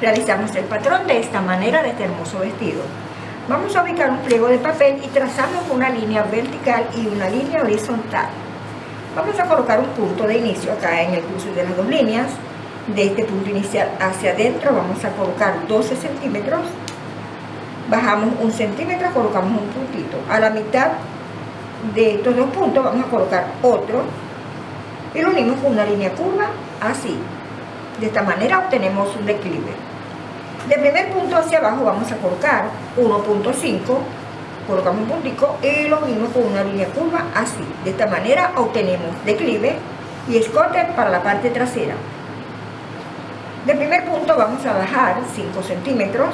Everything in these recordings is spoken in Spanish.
Realizamos el patrón de esta manera de este hermoso vestido. Vamos a ubicar un pliego de papel y trazamos una línea vertical y una línea horizontal. Vamos a colocar un punto de inicio acá en el cruce de las dos líneas. De este punto inicial hacia adentro vamos a colocar 12 centímetros. Bajamos un centímetro, colocamos un puntito. A la mitad de estos dos puntos vamos a colocar otro y lo unimos con una línea curva así. De esta manera obtenemos un declive. De primer punto hacia abajo vamos a colocar 1.5, colocamos un puntico y lo unimos con una línea curva así. De esta manera obtenemos declive y escote para la parte trasera. De primer punto vamos a bajar 5 centímetros,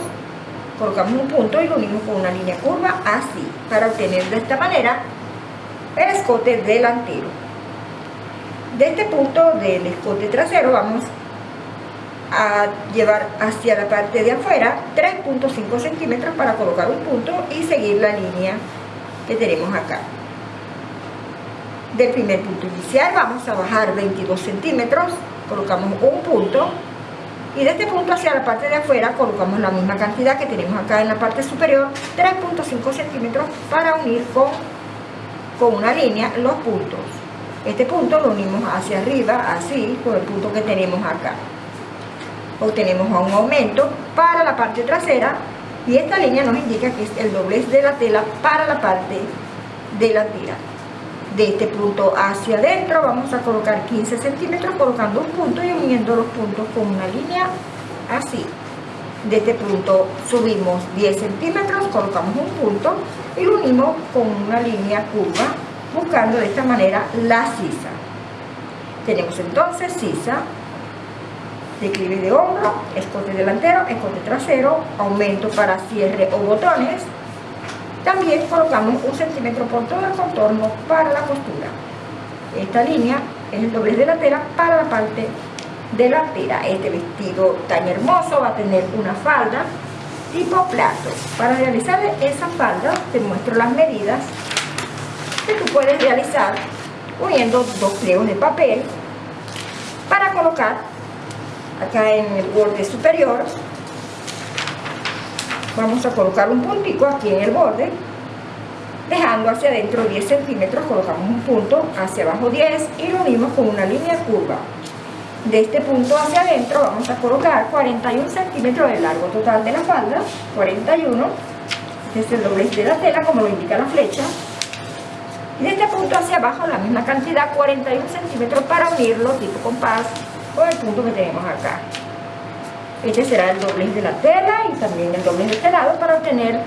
colocamos un punto y lo unimos con una línea curva así, para obtener de esta manera el escote delantero. De este punto del escote trasero vamos a llevar hacia la parte de afuera 3.5 centímetros para colocar un punto y seguir la línea que tenemos acá. Del primer punto inicial vamos a bajar 22 centímetros, colocamos un punto y de este punto hacia la parte de afuera colocamos la misma cantidad que tenemos acá en la parte superior, 3.5 centímetros para unir con con una línea los puntos. Este punto lo unimos hacia arriba, así, con el punto que tenemos acá. Obtenemos un aumento para la parte trasera y esta línea nos indica que es el doblez de la tela para la parte de la tela. De este punto hacia adentro vamos a colocar 15 centímetros colocando un punto y uniendo los puntos con una línea así de este punto subimos 10 centímetros, colocamos un punto y lo unimos con una línea curva, buscando de esta manera la sisa. Tenemos entonces sisa, declive de hombro, escote delantero, escote trasero, aumento para cierre o botones. También colocamos un centímetro por todo el contorno para la costura. Esta línea es el doblez de la tela para la parte delantera. Este vestido tan hermoso va a tener una falda tipo plato. Para realizar esa falda te muestro las medidas que tú puedes realizar uniendo dos pliegos de papel para colocar acá en el borde superior. Vamos a colocar un puntico aquí en el borde. Dejando hacia adentro 10 centímetros colocamos un punto hacia abajo 10 y lo unimos con una línea curva. De este punto hacia adentro vamos a colocar 41 centímetros de largo total de la falda, 41, este es el doblez de la tela como lo indica la flecha, y de este punto hacia abajo la misma cantidad, 41 centímetros para unirlo tipo compás con el punto que tenemos acá. Este será el doblez de la tela y también el doblez de este lado para obtener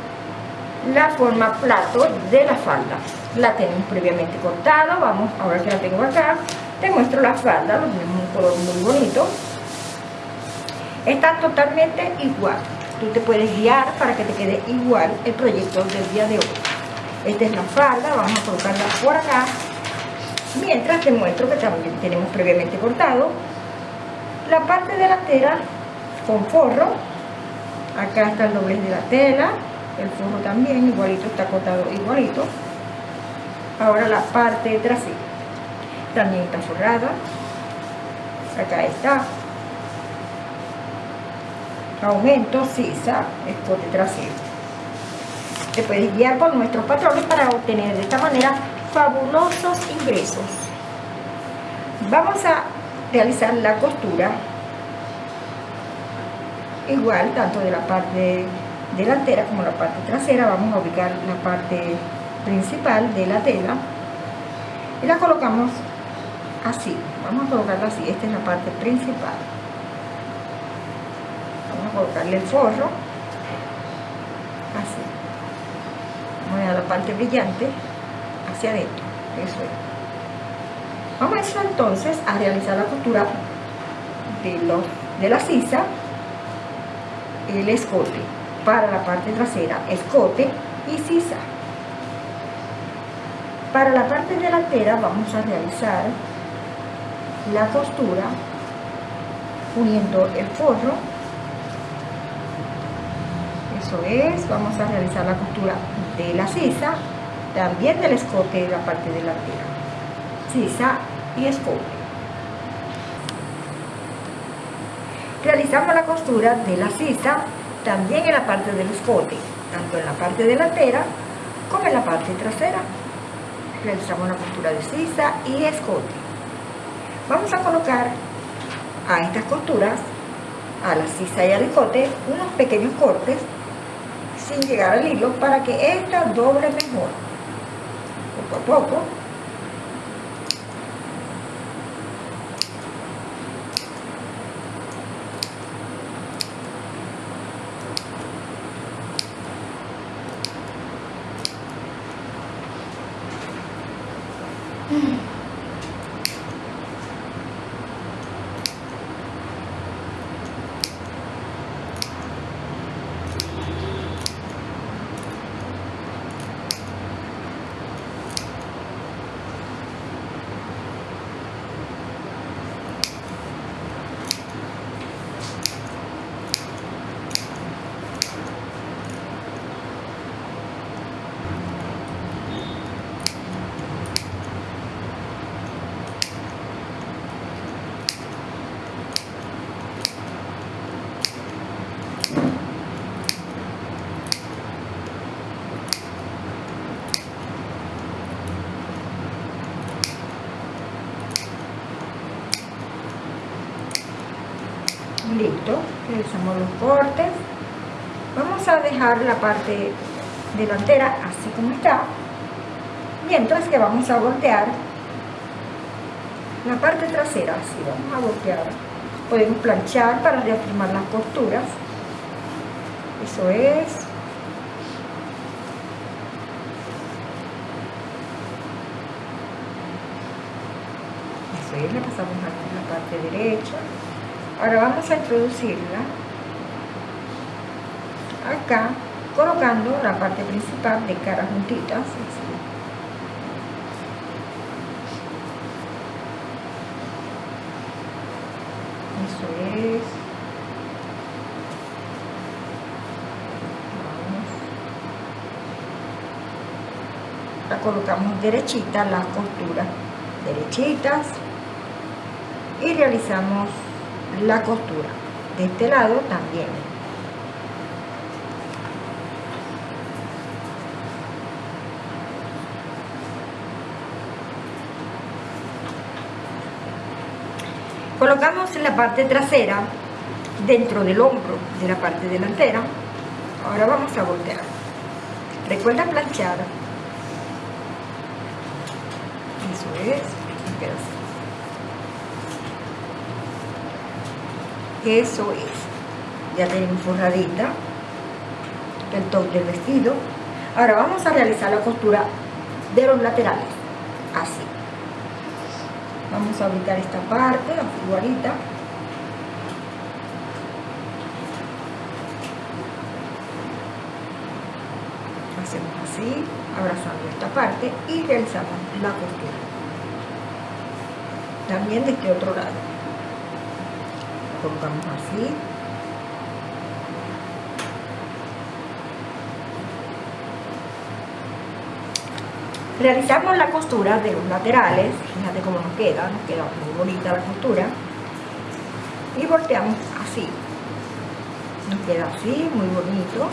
la forma plato de la falda. La tenemos previamente cortado, vamos, ahora que la tengo acá, te muestro la falda, lo tenemos un color muy bonito. Está totalmente igual. Tú te puedes guiar para que te quede igual el proyecto del día de hoy. Esta es la falda, vamos a colocarla por acá. Mientras te muestro que también tenemos previamente cortado la parte de la tela con forro. Acá está el doblez de la tela, el forro también igualito, está cortado igualito. Ahora la parte trasera también está forrada acá está aumento sisa escote trasero te puedes guiar por nuestros patrones para obtener de esta manera fabulosos ingresos vamos a realizar la costura igual tanto de la parte delantera como la parte trasera. Vamos a ubicar la parte principal de la tela y la colocamos así. Vamos a colocarla así. Esta es la parte principal. Vamos a colocarle el forro así. Vamos a la parte brillante hacia adentro. Eso es vamos a entonces a realizar la costura de la sisa el escote para la parte trasera escote y sisa. Para la parte delantera vamos a realizar la costura uniendo el forro. Eso es, vamos a realizar la costura de la sisa también del escote de la parte delantera. Sisa y escote Realizamos la costura de la sisa también en la parte del escote, tanto en la parte delantera como en la parte trasera. Realizamos la costura de sisa y escote. Vamos a colocar a estas costuras, a la sisa y al escote, unos pequeños cortes sin llegar al hilo para que esta doble mejor. Poco a poco realizamos los cortes. Vamos a dejar la parte delantera así como está mientras que vamos a voltear la parte trasera así vamos a voltear. Podemos planchar para reafirmar las costuras eso es. Eso es, le pasamos la parte derecha ahora vamos a introducirla. Acá colocando la parte principal de cara juntitas eso es. La colocamos derechita las costuras derechitas. Y realizamos la costura. De este lado también. Colocamos la parte trasera dentro del hombro de la parte delantera. Ahora vamos a voltear. Recuerda planchar. Eso es eso es. Ya tenemos forradita el top del vestido. Ahora vamos a realizar la costura de los laterales así. Vamos a ubicar esta parte igualita hacemos así abrazando esta parte y realizamos la costura. También de este otro lado colocamos así. Realizamos la costura de los laterales. Fíjate cómo nos queda nos queda muy bonita la costura. Y volteamos así. Nos queda así muy bonito.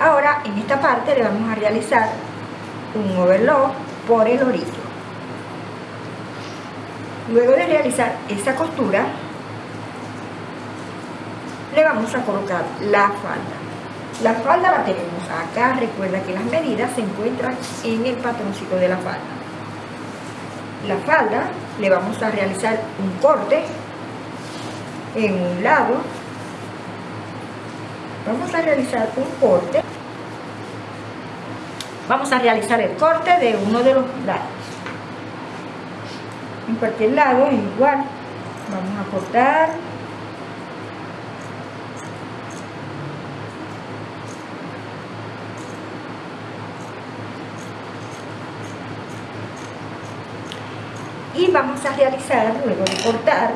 Ahora en esta parte le vamos a realizar un overlock por el orillo Luego de realizar esta costura, le vamos a colocar la falda. La falda la tenemos acá, recuerda que las medidas se encuentran en el patroncito de la falda. La falda le vamos a realizar un corte en un lado. Vamos a realizar un corte. Vamos a realizar el corte de uno de los lados cualquier lado igual vamos a cortar. Y vamos a realizar luego de cortar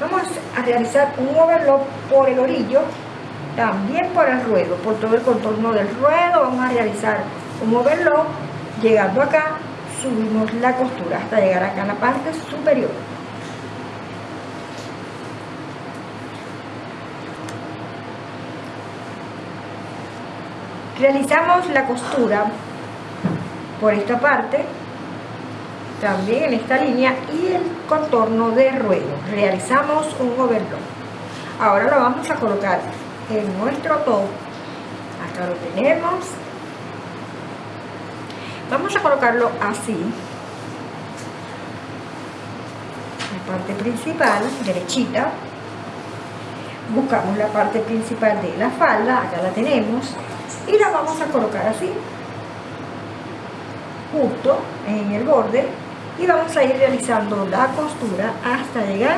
vamos a realizar un overlock por el orillo también por el ruedo por todo el contorno del ruedo vamos a realizar un overlock llegando acá subimos la costura hasta llegar acá a la parte superior. Realizamos la costura por esta parte también en esta línea y el contorno de ruedo. Realizamos un overlock. Ahora lo vamos a colocar en nuestro top. Acá lo tenemos vamos a colocarlo así. La parte principal derechita. Buscamos la parte principal de la falda acá la tenemos y la vamos a colocar así justo en el borde y vamos a ir realizando la costura hasta llegar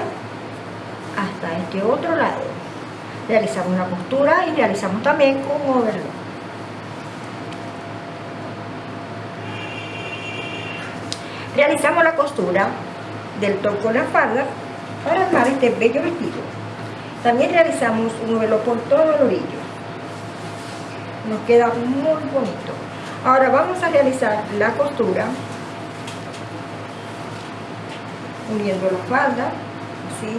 hasta este otro lado. Realizamos la costura y realizamos también un overlock realizamos la costura del top con la falda para armar este bello vestido. También realizamos un overlock por todo el orillo. Nos queda muy bonito. Ahora vamos a realizar la costura uniendo la falda así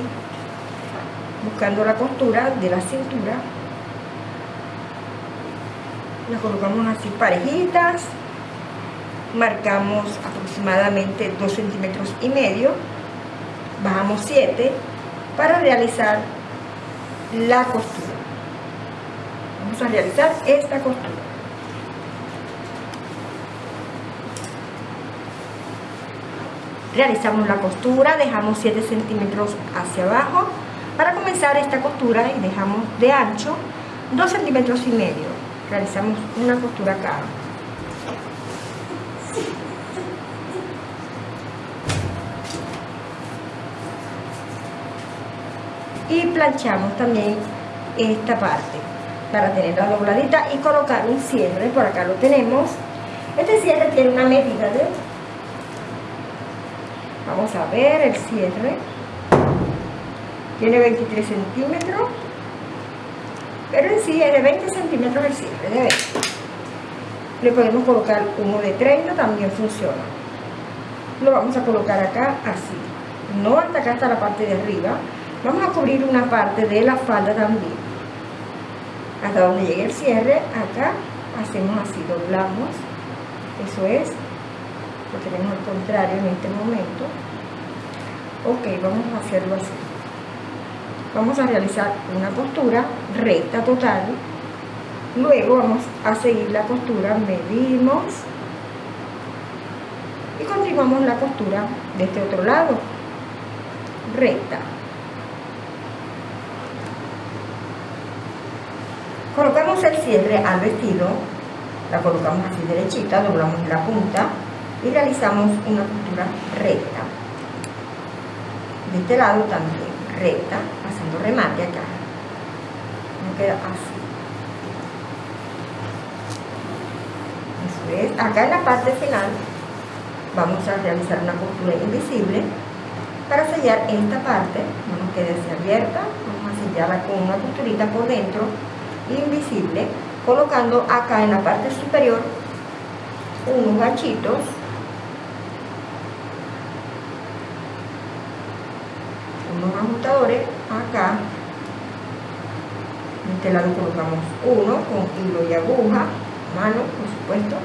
buscando la costura de la cintura. La colocamos así parejitas marcamos aproximadamente 2 centímetros y medio bajamos 7 para realizar la costura. Vamos a realizar esta costura. Realizamos la costura dejamos 7 centímetros hacia abajo para comenzar esta costura y dejamos de ancho 2 centímetros y medio. Realizamos una costura acá y planchamos también esta parte para tenerla dobladita y colocar un cierre. Por acá lo tenemos. Este cierre tiene una medida de vamos a ver el cierre. Tiene 23 centímetros pero en sí es de 20 centímetros el cierre de le podemos colocar uno de 30 también funciona. Lo vamos a colocar acá así no hasta acá hasta la parte de arriba vamos a cubrir una parte de la falda también. Hasta donde llegue el cierre acá hacemos así doblamos. Eso es lo tenemos al contrario en este momento. Ok vamos a hacerlo así. Vamos a realizar una costura recta total. Luego vamos a seguir la costura medimos y continuamos la costura de este otro lado recta colocamos el cierre al vestido la colocamos así derechita doblamos la punta y realizamos una costura recta. De este lado también recta haciendo remate acá. Nos queda así. Eso es. Acá en la parte final vamos a realizar una costura invisible para sellar esta parte. No nos quede así abierta. Vamos a sellarla con una costurita por dentro invisible colocando acá en la parte superior unos ganchitos. Unos ajustadores acá. En este lado colocamos uno con hilo y aguja mano por supuesto.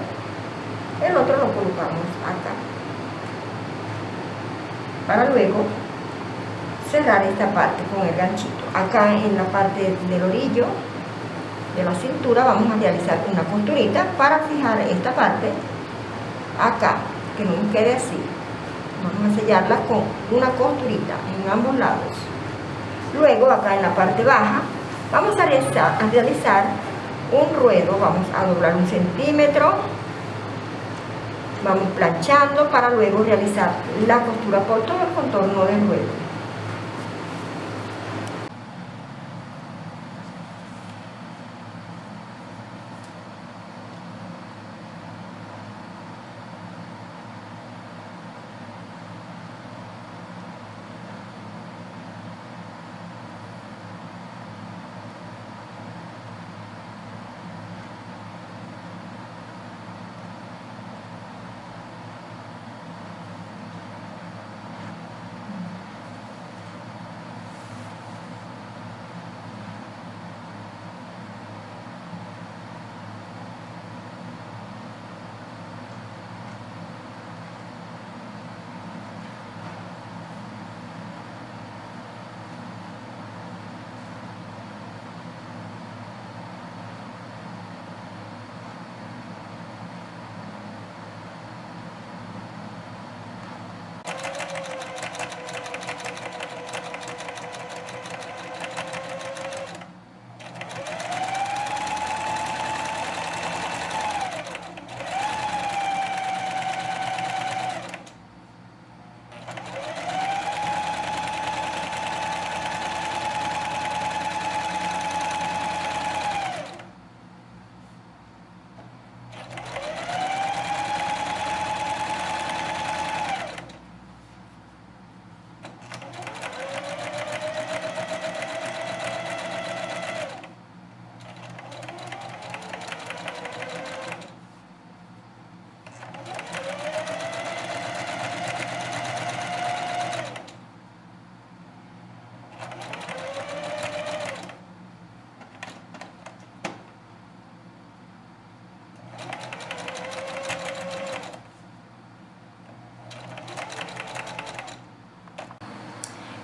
El otro lo colocamos acá. Para luego cerrar esta parte con el ganchito. Acá en la parte del orillo de la cintura vamos a realizar una costurita para fijar esta parte acá que no nos quede así. Vamos a sellarla con una costurita en ambos lados. Luego acá en la parte baja vamos a realizar, un ruedo. Vamos a doblar un centímetro. Vamos planchando para luego realizar la costura por todo el contorno del ruedo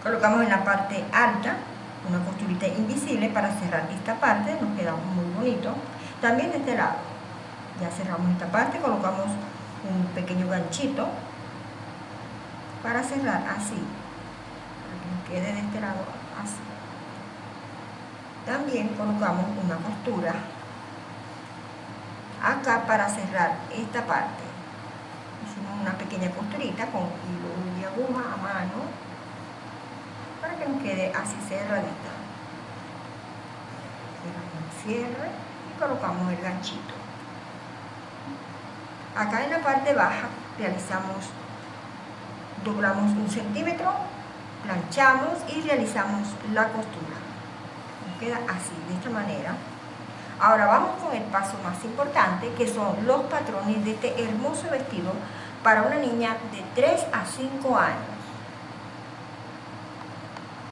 colocamos en la parte alta una costurita invisible para cerrar esta parte, nos queda muy bonito. También de este lado, ya cerramos esta parte, colocamos un pequeño ganchito para cerrar así, para que nos quede de este lado así. También colocamos una costura acá para cerrar esta parte. Hicimos una pequeña costurita con hilo y aguja a mano para que así cerradita. cierre y colocamos el ganchito. Acá en la parte baja realizamos, doblamos un centímetro, planchamos y realizamos la costura. Nos queda así, de esta manera. Ahora vamos con el paso más importante, que son los patrones de este hermoso vestido para una niña de 3 a 5 años.